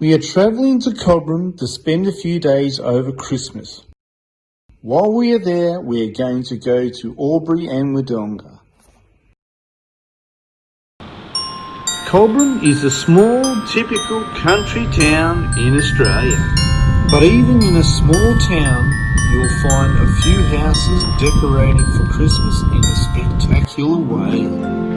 We are travelling to Cobram to spend a few days over Christmas. While we are there, we are going to go to Albury and Wodonga. Cobram is a small, typical country town in Australia. But even in a small town, you'll find a few houses decorated for Christmas in a spectacular way.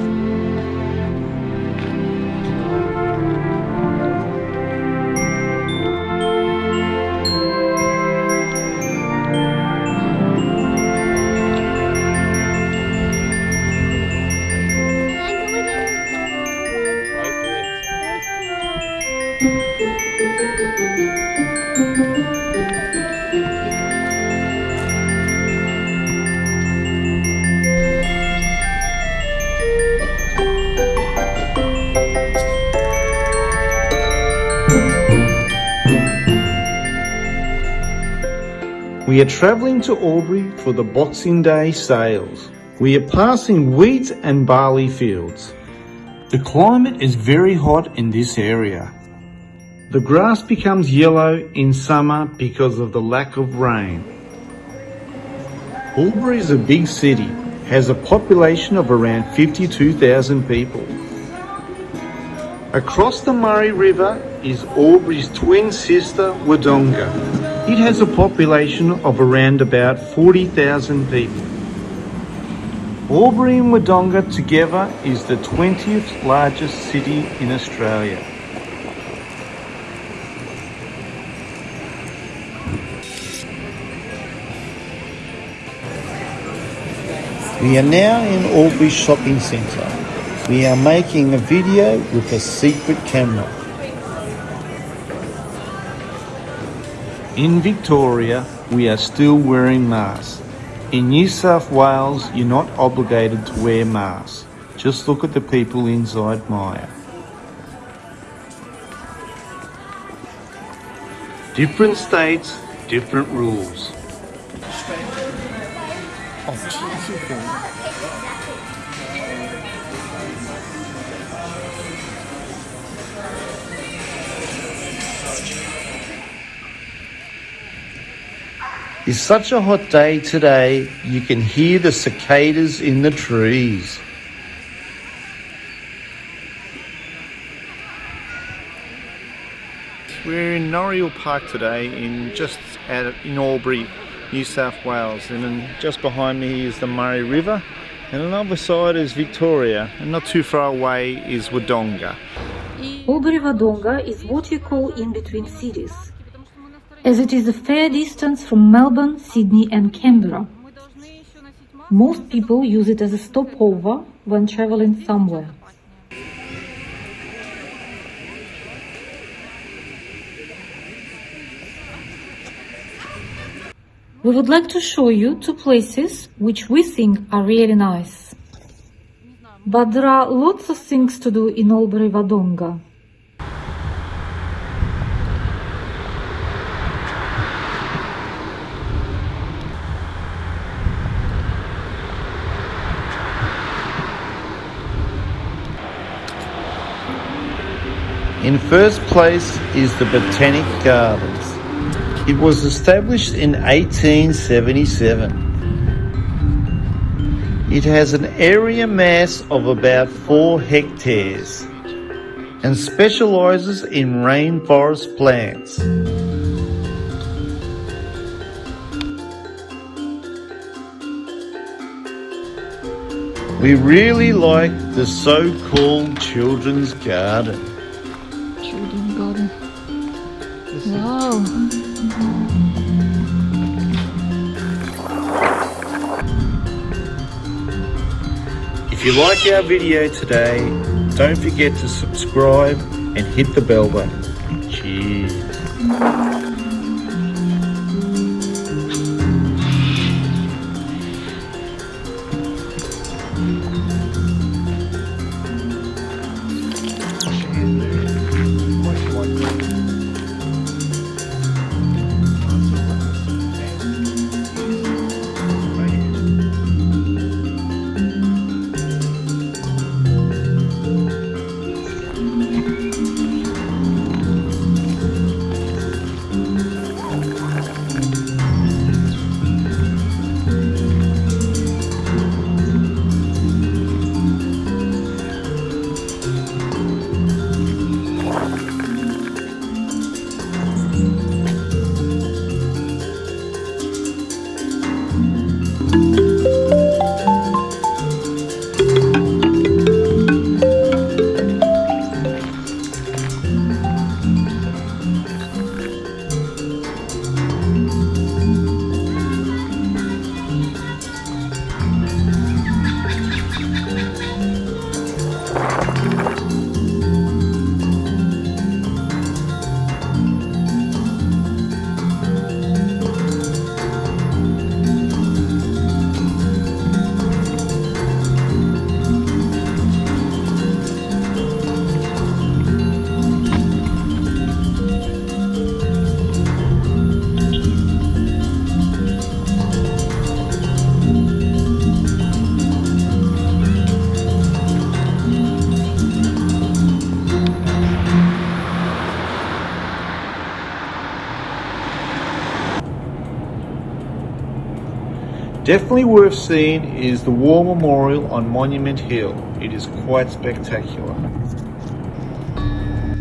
We are travelling to Albury for the Boxing Day sales. We are passing wheat and barley fields. The climate is very hot in this area. The grass becomes yellow in summer because of the lack of rain. Albury is a big city, has a population of around 52,000 people. Across the Murray River is Albury's twin sister, Wodonga. It has a population of around about 40,000 people. Albury and Wodonga together is the 20th largest city in Australia. We are now in Albury Shopping Centre. We are making a video with a secret camera. In Victoria, we are still wearing masks. In New South Wales, you're not obligated to wear masks. Just look at the people inside Myer. Different states, different rules. It's such a hot day today, you can hear the cicadas in the trees. We're in Noreuil Park today, in just at, in Albury, New South Wales, and then just behind me is the Murray River, and on the other side is Victoria, and not too far away is Wodonga. Albury Wodonga is what you call in between cities as it is a fair distance from Melbourne, Sydney and Canberra. Most people use it as a stopover when traveling somewhere. We would like to show you two places which we think are really nice. But there are lots of things to do in Albury Wodonga. In first place is the Botanic Gardens. It was established in 1877. It has an area mass of about 4 hectares and specialises in rainforest plants. We really like the so-called children's garden. If you like our video today, don't forget to subscribe and hit the bell button. Definitely worth seeing is the War Memorial on Monument Hill. It is quite spectacular.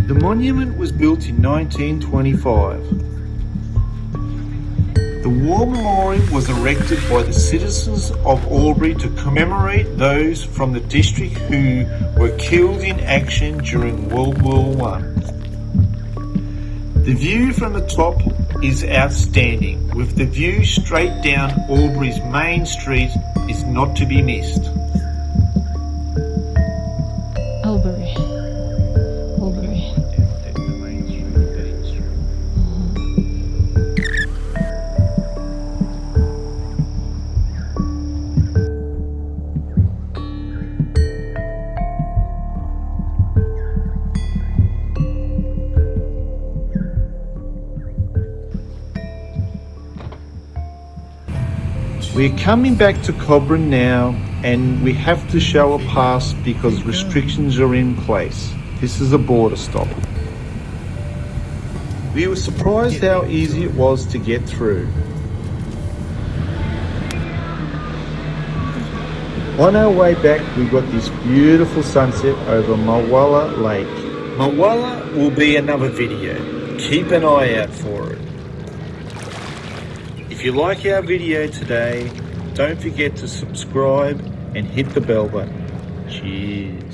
The monument was built in 1925. The War Memorial was erected by the citizens of Albury to commemorate those from the district who were killed in action during World War One. The view from the top is outstanding, with the view straight down Albury's main street is not to be missed. Albury. We're coming back to Cobram now and we have to show a pass because restrictions are in place. This is a border stop. We were surprised how easy it was to get through. On our way back, we got this beautiful sunset over Mulwala Lake. Mulwala will be another video. Keep an eye out for it. If you like our video today, don't forget to subscribe and hit the bell button. Cheers.